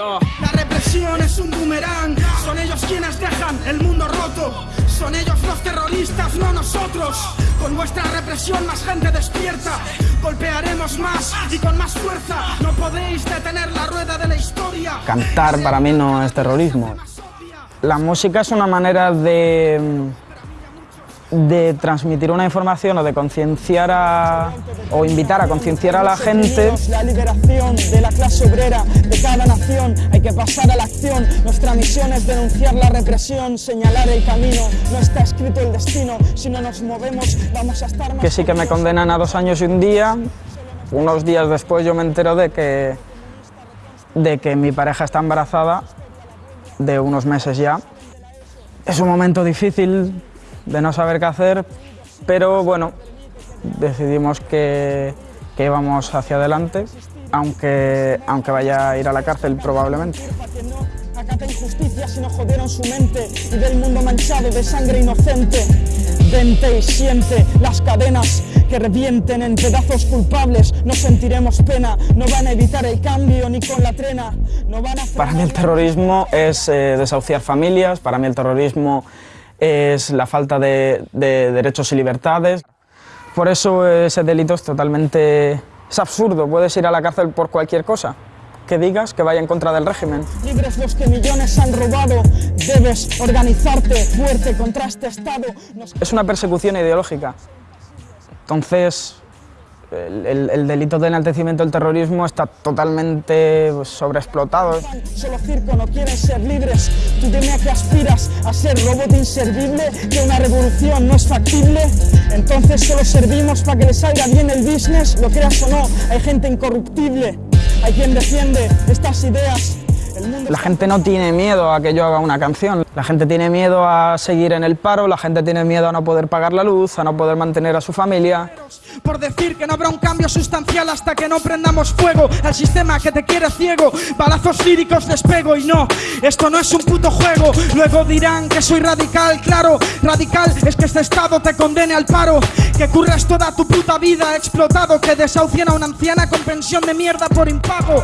La represión es un boomerang, son ellos quienes dejan el mundo roto. Son ellos los terroristas, no nosotros. Con vuestra represión más gente despierta. Golpearemos más y con más fuerza. No podéis detener la rueda de la historia. Cantar para mí no es terrorismo. La música es una manera de de transmitir una información o de concienciar a, o invitar a concienciar a la gente. La liberación de la clase obrera de cada nación, hay que pasar a la acción. Nuestra misión es denunciar la represión, señalar el camino. No está escrito el destino, si no nos movemos vamos a estar más Que sí que me condenan a dos años y un día. Unos días después yo me entero de que, de que mi pareja está embarazada, de unos meses ya. Es un momento difícil de no saber qué hacer, pero bueno, decidimos que, que íbamos hacia adelante, aunque, aunque vaya a ir a la cárcel probablemente. Acata injusticia si no jodieron su mente y del mundo manchado de sangre inocente. Vente y siente las cadenas que revienten en pedazos culpables. No sentiremos pena, no van a evitar el cambio ni con la trena. No van a para mí el terrorismo es eh, desahuciar familias, para mí el terrorismo es la falta de, de, derechos y libertades. Por eso ese delito es totalmente... es absurdo, puedes ir a la cárcel por cualquier cosa que digas que vaya en contra del régimen. Libres los que millones han robado, debes organizarte fuerte contra este Estado. Es una persecución ideológica. Entonces, el, el, delito de enaltecimiento del terrorismo está totalmente pues, sobreexplotado. Solo circo no quieren ser libres. Tú dime a qué aspiras, a ser robot inservible, que una revolución no es factible. Entonces solo servimos para que le salga bien el business, lo creas o no, hay gente incorruptible. Hay quien defiende estas ideas la gente no tiene miedo a que yo haga una canción, la gente tiene miedo a seguir en el paro, la gente tiene miedo a no poder pagar la luz, a no poder mantener a su familia. Por decir que no habrá un cambio sustancial hasta que no prendamos fuego al sistema que te quiere ciego, balazos líricos despego y no, esto no es un puto juego. Luego dirán que soy radical, claro, radical es que este estado te condene al paro, que curras toda tu puta vida explotado, que desahucien a una anciana con pensión de mierda por impago.